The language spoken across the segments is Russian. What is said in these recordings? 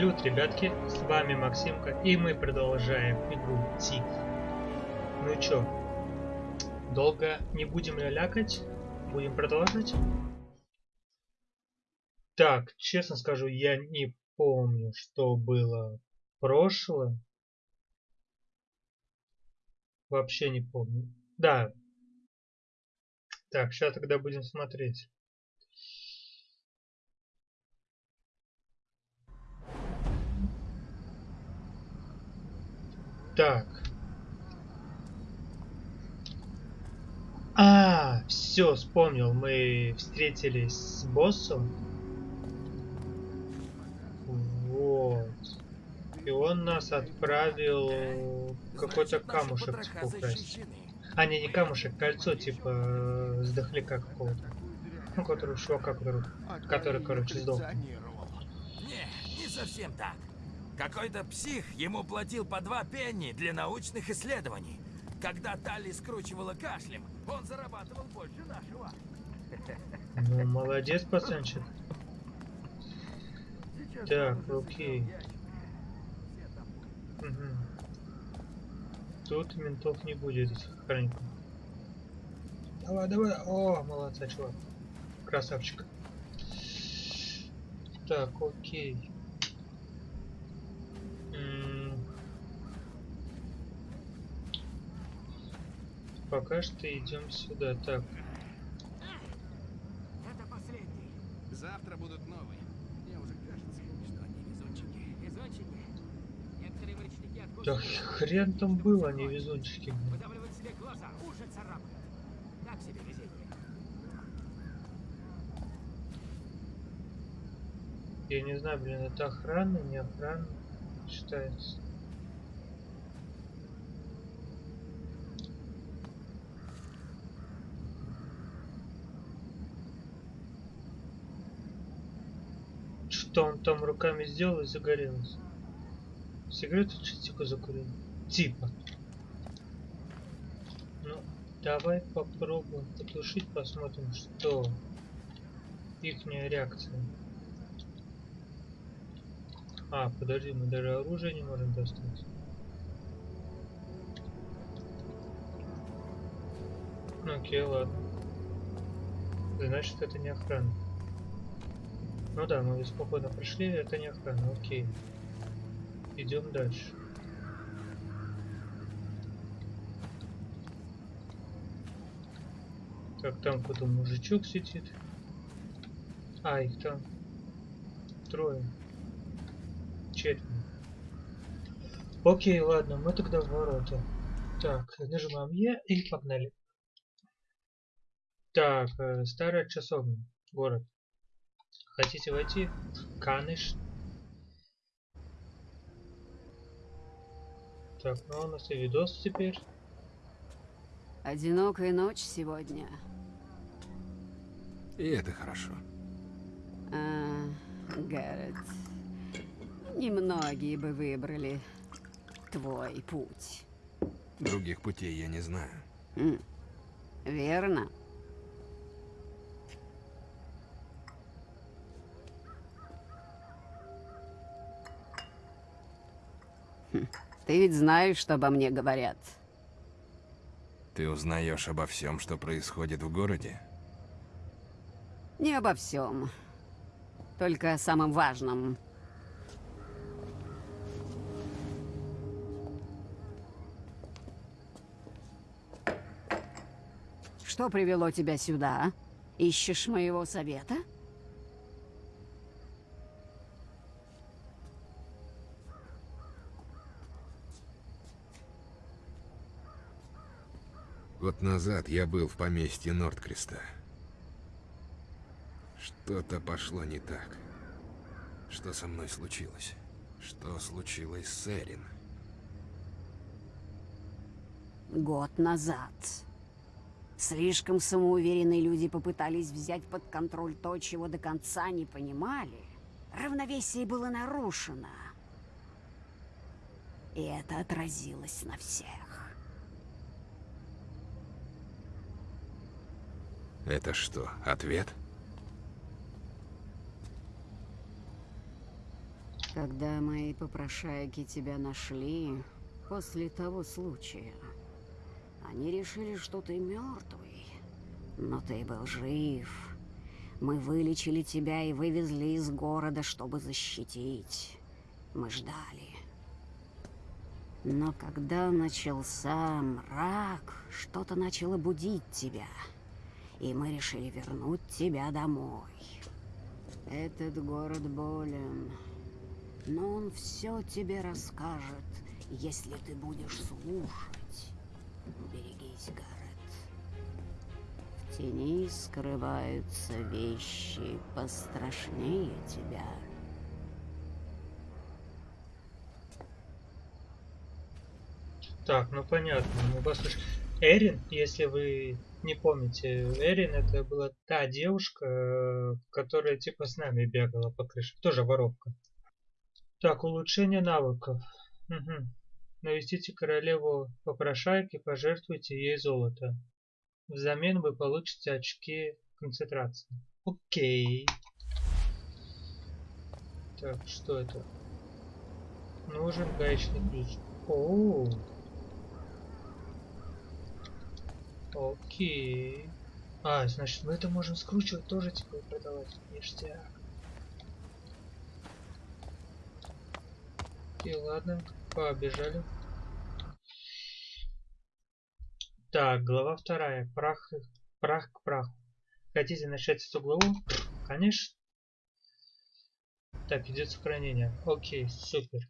Салют, ребятки, с вами Максимка, и мы продолжаем игру Тиф. Ну чё, долго не будем лялякать, будем продолжать? Так, честно скажу, я не помню, что было прошлое. Вообще не помню. Да. Так, сейчас тогда будем смотреть. Так. А, все, вспомнил. Мы встретились с боссом. Вот. И он нас отправил какой-то камушек типа украсть. А, не, не камушек, кольцо типа с дохляка какого-то. Ну, который чувака, который, который, короче, сдох. Не, не совсем так. Какой-то псих ему платил по два пенни для научных исследований. Когда Талли скручивала кашлем, он зарабатывал больше нашего. Ну, молодец, пацанчик. Так, окей. Угу. Тут ментов не будет хранить. Давай, давай. О, молодца, чувак. Красавчик. Так, окей. Пока что идем сюда. Так. Это последний. Завтра будут новые. Мне уже кажется, что они везунчики. Везунчики. Некоторые морячники Да откусывают. хрен там было, они везунчики. Выдавливают себе глаза, уши царапают. Так себе везение. Я не знаю, блин, это охрана, не охрана считается. Там руками сделал и загорелось? Сигарету частику закурил. Типа. Ну, давай попробуем потушить, посмотрим, что ихняя реакция. А, подожди, мы даже оружие не можем достать. Ну окей, ладно. Значит, это не охрана. Ну да, мы спокойно прошли, это не охрана, окей. Идем дальше. Так, там кто-то мужичок сидит. А, их там трое. Четверо. Окей, ладно, мы тогда в ворота. Так, нажимаем Е и погнали. Так, э, старая часовня, город. Хотите войти? Каныш. Так, ну у нас и видос теперь. Одинокая ночь сегодня. И это хорошо. А, Гаррет, немногие бы выбрали твой путь. Других путей я не знаю. Верно? Хм, Ты ведь знаешь, что обо мне говорят. Ты узнаешь обо всем, что происходит в городе? Не обо всем. Только о самом важном. Что привело тебя сюда? Ищешь моего совета? Назад я был в поместье Нордкреста. Что-то пошло не так. Что со мной случилось? Что случилось с Эрин? Год назад. Слишком самоуверенные люди попытались взять под контроль то, чего до конца не понимали. Равновесие было нарушено. И это отразилось на всех. Это что, ответ? Когда мои попрошайки тебя нашли после того случая, они решили, что ты мертвый. Но ты был жив. Мы вылечили тебя и вывезли из города, чтобы защитить. Мы ждали. Но когда начался мрак, что-то начало будить тебя. И мы решили вернуть тебя домой. Этот город болен, но он все тебе расскажет, если ты будешь слушать. Берегись, Гаррет. В тени скрываются вещи пострашнее тебя. Так, ну понятно. Ну, послушай, Эрин, если вы не помните, Эрин это была та девушка, которая типа с нами бегала по крыше. Тоже воровка. Так, улучшение навыков. Угу. Навестите королеву попрошайки, пожертвуйте ей золото. Взамен вы получите очки концентрации. Окей. Так, что это? Нужен гаечный ключ. О, Окей. А, значит, мы это можем скручивать тоже, типа, и продавать. Ништяк. Окей, ладно, побежали. Так, глава вторая. Прах, прах к праху. Хотите начать с главу? Конечно. Так, идет сохранение. Окей, супер.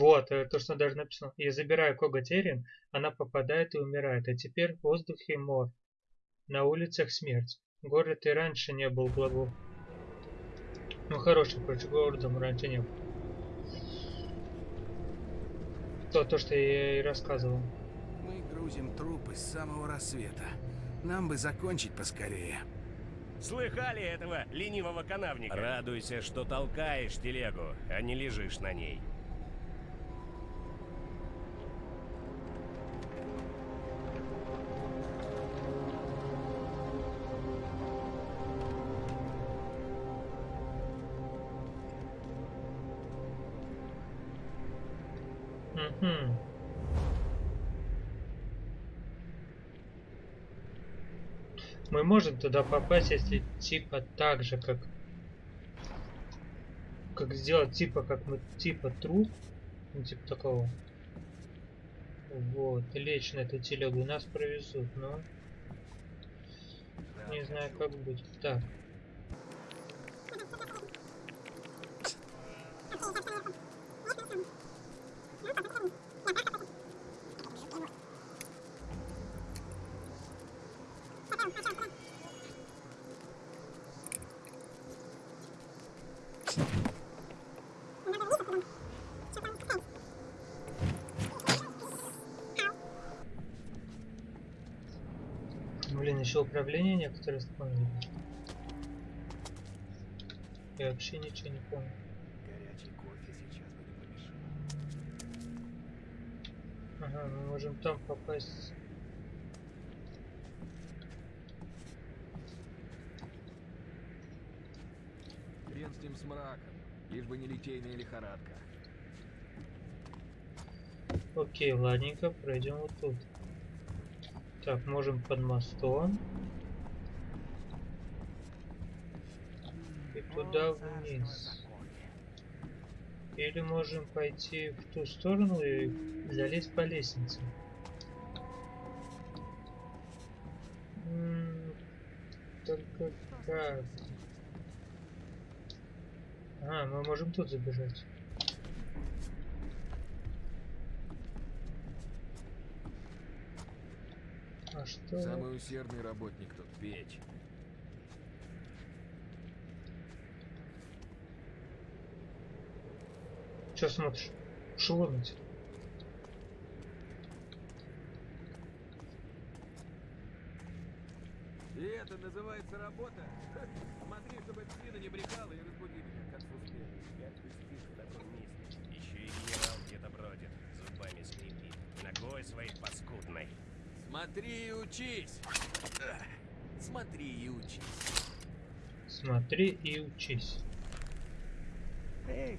Вот, э, то, что даже написано. Я забираю коготь Эрин, она попадает и умирает. А теперь в воздухе мор. На улицах смерть. Город и раньше не был благо. Ну, хороший, короче, городом раньше не был. То, то, что я и рассказывал. Мы грузим трупы с самого рассвета. Нам бы закончить поскорее. Слыхали этого ленивого канавника? Радуйся, что толкаешь телегу, а не лежишь на ней. Мгм. Мы можем туда попасть, если типа так же, как... Как сделать типа, как мы типа труп. Ну, типа такого. Вот, лечь на эту телегу нас провезут, но... Не знаю, как быть. Так. Блин, еще управление некоторые вспомнили. Я вообще ничего не помню. Горячий кофе сейчас бы не помешал. Ага, мы можем там попасть. Хрен с ним с мраком, лишь бы не литейная лихорадка. Окей, ладненько, пройдем вот тут. Так, можем под мостом. И туда вниз. Или можем пойти в ту сторону и залезть по лестнице. Только как? А, мы можем тут забежать. А что? Самый усердный работник тут печь. Че смотришь? Шеломить. И это называется работа? Смотри, чтобы спина не брехала и разбуди меня, как успеешь. Как ты спишь в таком месте? Еще и генерал где-то бродит, зубами скрипит. На ногой своей паскудной. Смотри и учись. Смотри и учись. Смотри и учись. Эй,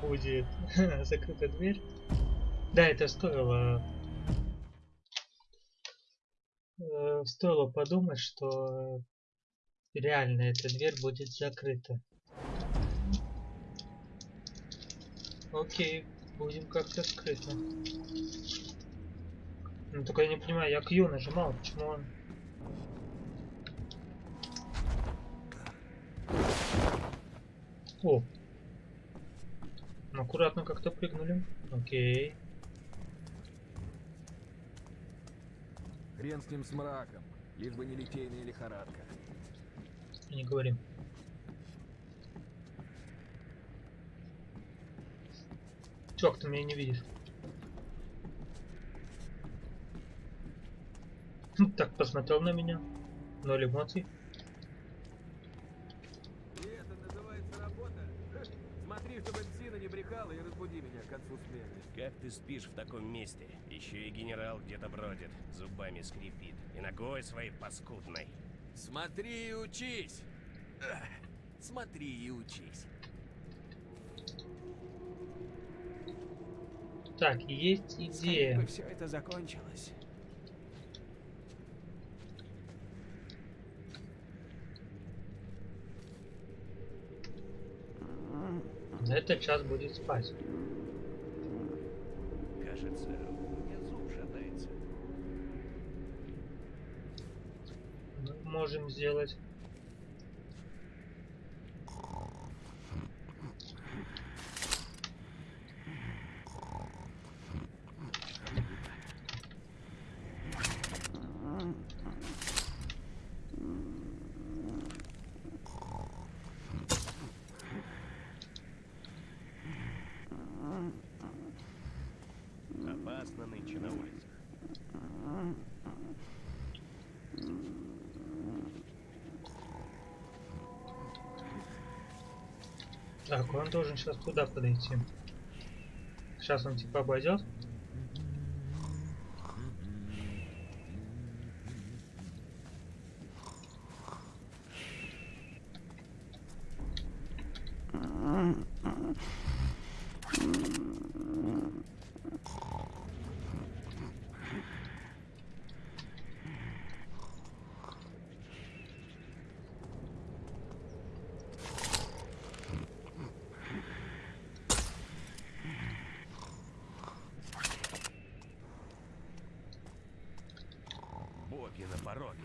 будет закрыта дверь. Да, это стоило... э, Стоило подумать, что реально эта дверь будет закрыта. Окей, будем как-то скрыто. Ну только я не понимаю, я Q нажимал, почему он... О! Аккуратно как-то прыгнули. Окей. Хрен с ним с мраком. Лишь бы не литейная лихорадка. Не говорим. Чувак, ты меня не видишь. Хм, Так посмотрел на меня. Ноль эмоций. И это называется работа? Ха, Смотри, чтобы псина не брехала и разбуди меня к концу смены. Как ты спишь в таком месте? Еще и генерал где-то бродит, зубами скрипит. И ногой своей паскудной. Смотри и учись. Смотри и учись. Так, есть идея. все это закончилось. За этот час будет спать. Кажется, у меня зуб шатается. Мы можем сделать. Опасно нынче на улицах. Так, он должен сейчас куда подойти? Сейчас он типа обойдет. Пороге.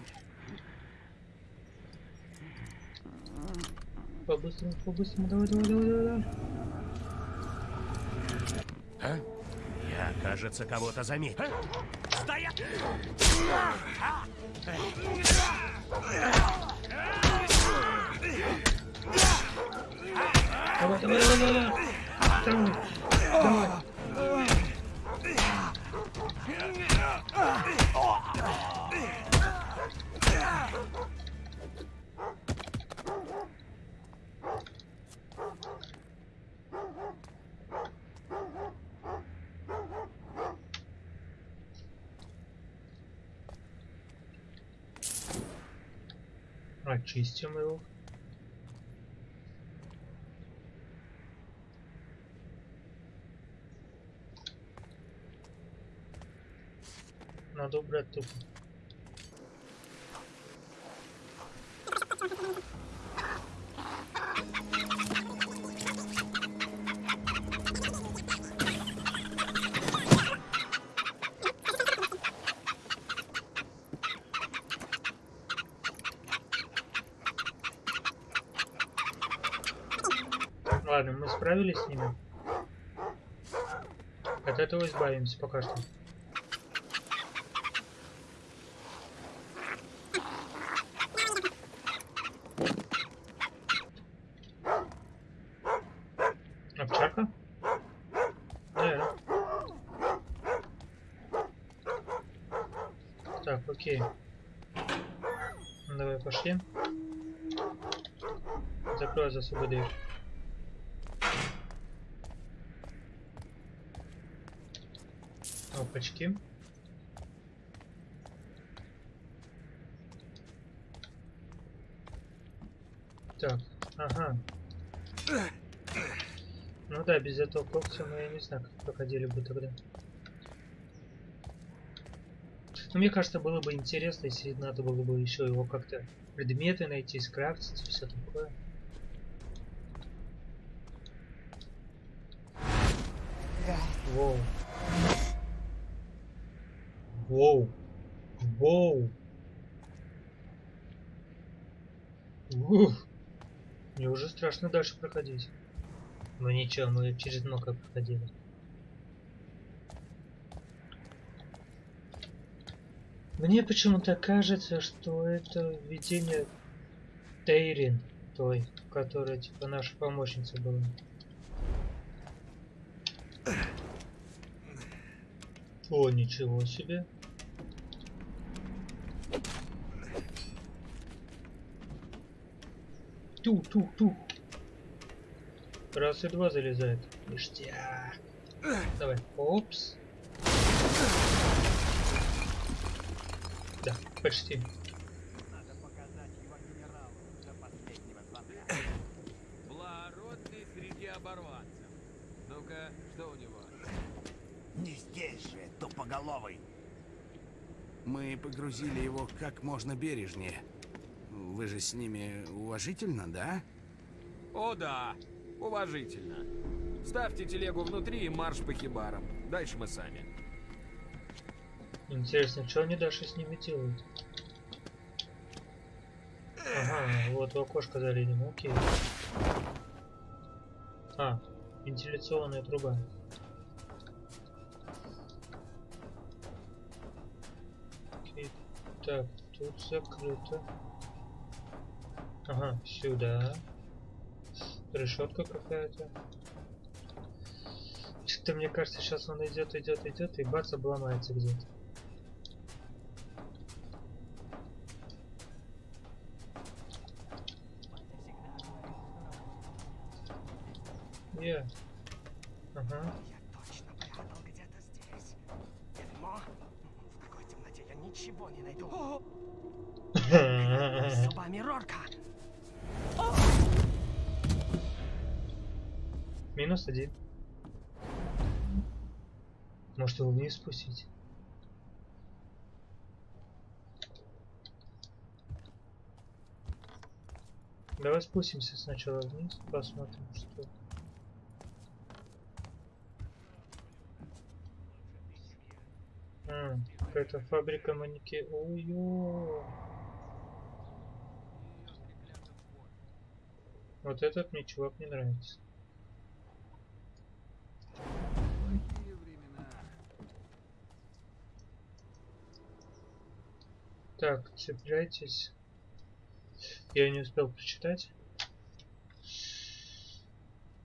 По-быстрому, по-быстрому, давай, давай, давай, давай. А? Я, кажется, кого-то заметил. Стоять! Давай, давай, давай, давай. Давай, давай. Очистим его. Надо убрать тупо. расправились с ними. От этого избавимся пока что. Овчарка? Наверное. Так, окей. Давай пошли. Закрой за собой дверь. Опачки. Так, ага. Ну да, без этого когтя мы, я не знаю, как проходили бы тогда. Но мне кажется, было бы интересно, если надо было бы еще его как-то предметы найти, скрафтить и все такое. Воу. Воу. Воу. Ух. Мне уже страшно дальше проходить. Ну ничего, мы через много проходили. Мне почему-то кажется, что это видение Тейрин, той, которая типа наша помощница была. О, ничего себе. Тух-тух-тух. Раз и два залезает. Ништяк. Давай. Опс. Да, почти. Надо показать его генералу до последнего звонка. Благородный среди оборванцев. Ну-ка, что у него? Не здесь же, тупоголовый. Мы погрузили его как можно бережнее. Вы же с ними уважительно, да? О да, уважительно. Ставьте телегу внутри и марш по хибарам. Дальше мы сами. Интересно, что они дальше с ними делают? Ага, вот в окошко залезем, окей. А, вентиляционная труба. Окей, так, тут закрыто. Ага, сюда. Решетка какая-то. Что-то мне кажется, сейчас он идет, идет, идет, и бац, обломается где-то. Е. Ага. Я точно прятал где-то здесь. Дерьмо. В такой темноте я ничего не найду. Зубами Рорка. Минус один. Может его вниз спустить? Давай спустимся сначала вниз, посмотрим, что. А, какая-то фабрика манеки. Ой-ё. Вот этот мне чувак не нравится. Так, цепляйтесь. Я не успел прочитать.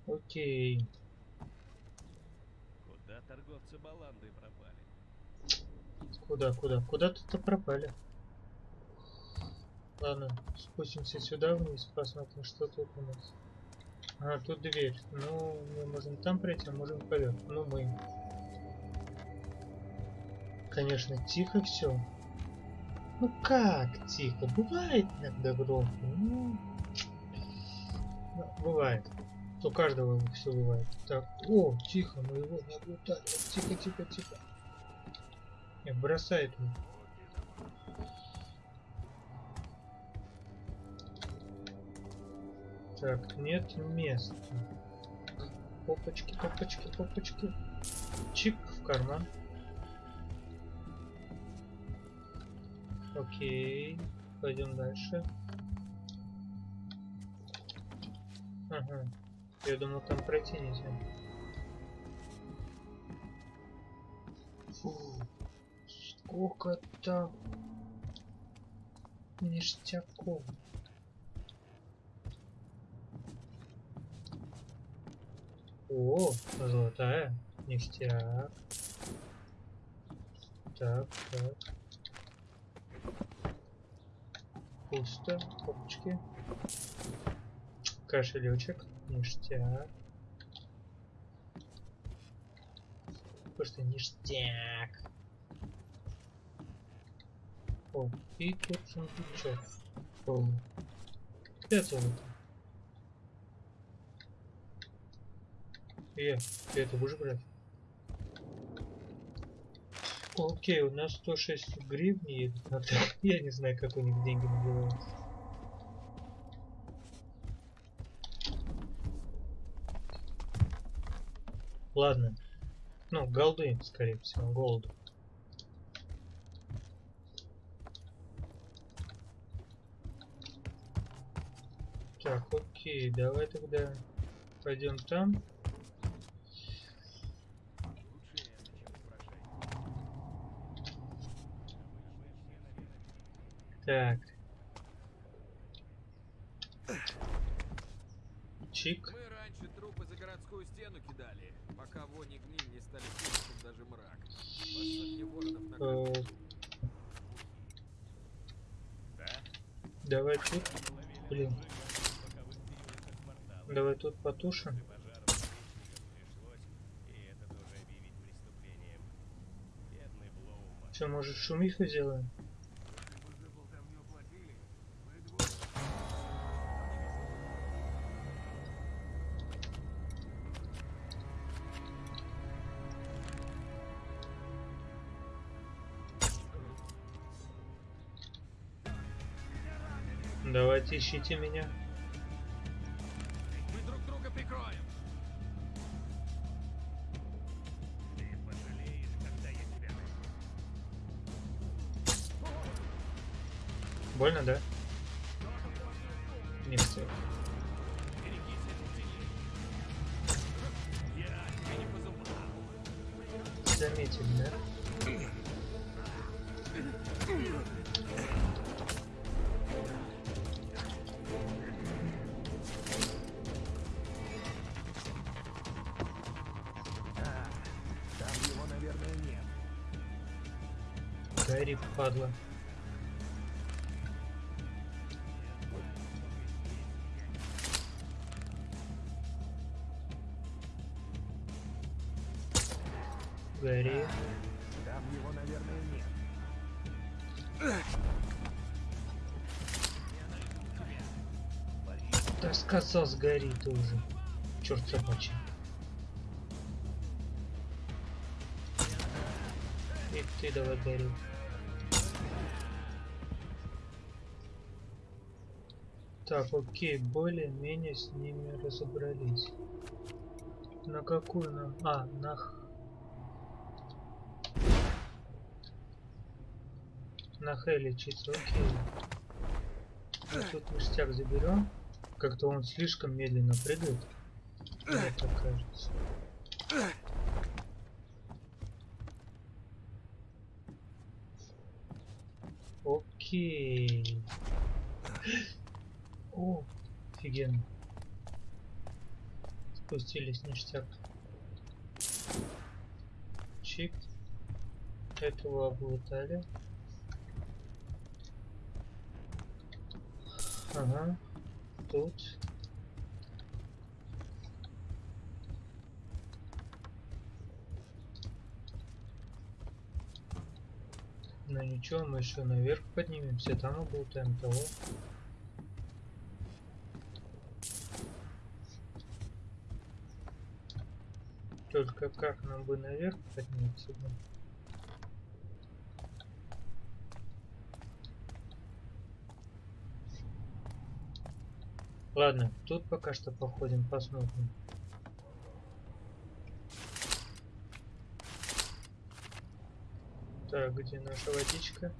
Окей. Куда торговцы баландой пропали? Куда, куда? Куда-то пропали. Ладно, спустимся сюда вниз, посмотрим, что тут у нас. А, тут дверь. Ну, мы можем там пройти, а можем поверх. Ну, мы. Конечно, тихо все. Ну как тихо? Бывает иногда громко. Ну, ну, бывает. У каждого все бывает. Так, о, тихо, мы его не облутали. Тихо, тихо, тихо. Не, бросает его. Так, нет места. Попочки, попочки, попочки. Чик в карман. Окей. Пойдем дальше. Ага. Я думал там пройти нельзя. Сколько там ништяков. О, золотая. Ништяк. Так, так. Пусто. Опачки. Кошелечек. Ништяк. Просто ништяк. О, и тут сундучок. О. Пять золота. Э, это будешь брать? Окей, у нас 106 гривен едут на трак. Я не знаю, как у них деньги называются. Ладно. Ну, голды, скорее всего, голд. Так, окей, давай тогда пойдем там. Так. Чик. Мы раньше трупы за городскую стену кидали, пока вони гниль не стали слышать даже мрак. Воронов Э, Давай тут. Блин. Давай тут потушим. Что, может шумиху сделаем? Давайте ищите меня. Падла. Гори. Там его, наверное, нет. Да сказал, сгори ты уже. Черт собачий. И ты давай гори. Так, окей, более-менее с ними разобрались. На какую нам... А, на... На Х лечиться, окей. А тут ништяк заберем. Как-то он слишком медленно прыгает. Мне так кажется. Окей. Офигенно. Спустились ништяк. Чик. Этого облутали. Ага. Тут. Ну ничего, мы еще наверх поднимемся, там облутаем того. Только как нам бы наверх подняться? Ладно, тут пока что походим, посмотрим. Так, где наша водичка?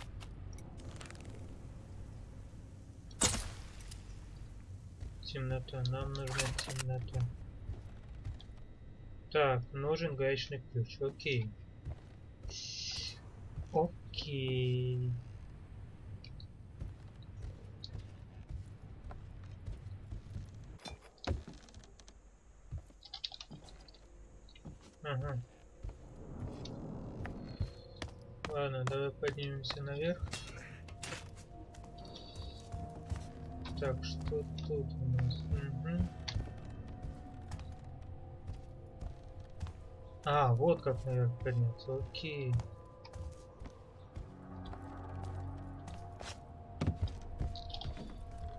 Темнота, нам нужна темнота. Так, нужен гаечный ключ, окей. Окей. Ага. Ладно, давай поднимемся наверх. Так, что тут у нас? А, вот как наверх подняться. Окей.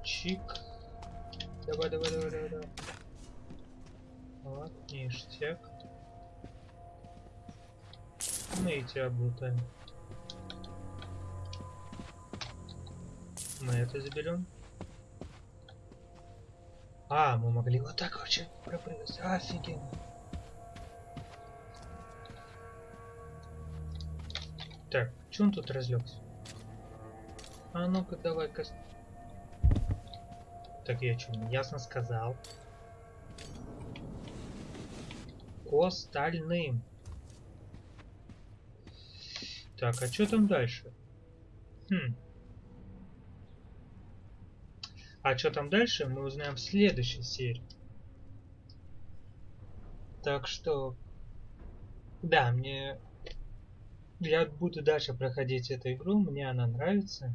Чик. Давай, давай, давай, давай, давай. Вот, ништяк. Мы и тебя облутаем. Мы это заберем. А, мы могли вот так вообще пропрыгать. Офигенно. Так, че он тут разлегся? А ну-ка давай-ка. Так я что, ясно сказал. К. Так, а что там дальше? Хм. А что там дальше, мы узнаем в следующей серии. Так что... Да, мне... Я буду дальше проходить эту игру, мне она нравится.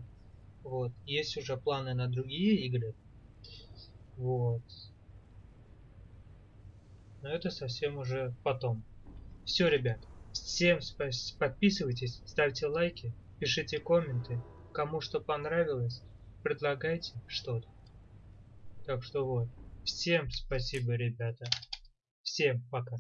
Вот. Есть уже планы на другие игры. Вот. Но это совсем уже потом. Все, ребят. Всем подписывайтесь, ставьте лайки, пишите комменты. Кому что понравилось, предлагайте что-то. Так что вот. Всем спасибо, ребята. Всем пока.